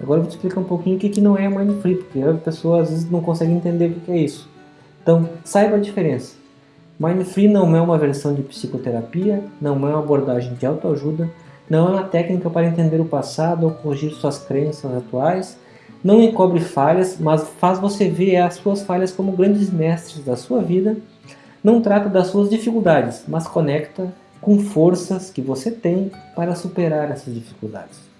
Agora eu vou te explicar um pouquinho o que, não é Mindfree, porque a pessoa às vezes não consegue entender o que, é isso. Então, saiba a diferença. Mindfree não é uma versão de psicoterapia, não é uma abordagem de autoajuda, não é uma técnica para entender o passado ou corrigir suas crenças atuais, não encobre falhas, mas faz você ver as suas falhas como grandes mestres da sua vida, não trata das suas dificuldades, mas conecta com forças que você tem para superar essas dificuldades.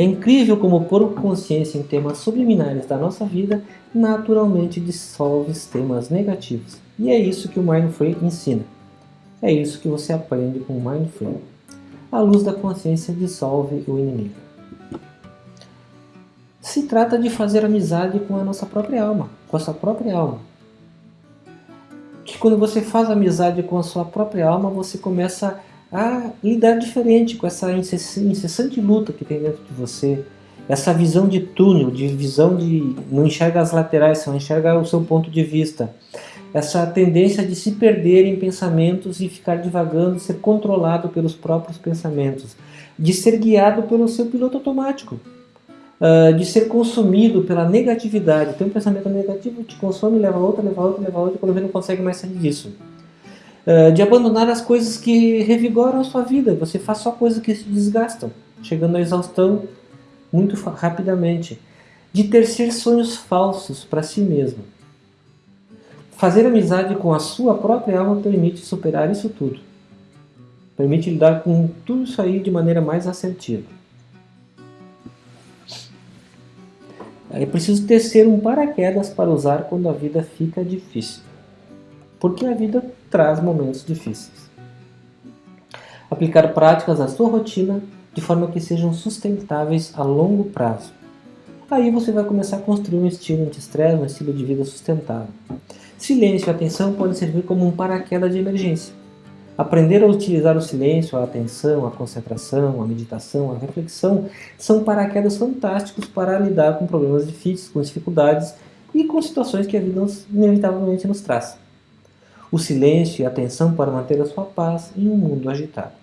É incrível como pôr consciência em temas subliminares da nossa vida naturalmente dissolve temas negativos. E é isso que o Mindfree ensina. É isso que você aprende com o Mindfree. A luz da consciência dissolve o inimigo. Se trata de fazer amizade com a nossa própria alma, com a sua própria alma. Que quando você faz amizade com a sua própria alma, você começa a lidar diferente com essa incessante luta que tem dentro de você, essa visão de túnel, de visão de não enxerga as laterais, só enxerga o seu ponto de vista, essa tendência de se perder em pensamentos e ficar divagando, ser controlado pelos próprios pensamentos, de ser guiado pelo seu piloto automático, uh, de ser consumido pela negatividade. Tem um pensamento negativo, te consome, leva a outra, leva a outra, leva a outra, quando vê não consegue mais sair disso. Uh, de abandonar as coisas que revigoram a sua vida, você faz só coisas que se desgastam, chegando à exaustão muito rapidamente. De ter sonhos falsos para si mesmo. Fazer amizade com a sua própria alma permite superar isso tudo. Permite lidar com tudo isso aí de maneira mais assertiva. É preciso tecer um paraquedas para usar quando a vida fica difícil. Porque a vida traz momentos difíceis. Aplicar práticas à sua rotina de forma que sejam sustentáveis a longo prazo. Aí você vai começar a construir um estilo anti-estresse, um estilo de vida sustentável. Silêncio e atenção podem servir como um paraquedas de emergência. Aprender a utilizar o silêncio, a atenção, a concentração, a meditação, a reflexão são paraquedas fantásticos para lidar com problemas difíceis, com dificuldades e com situações que a vida inevitavelmente nos traz. O silêncio e a atenção para manter a sua paz em um mundo agitado.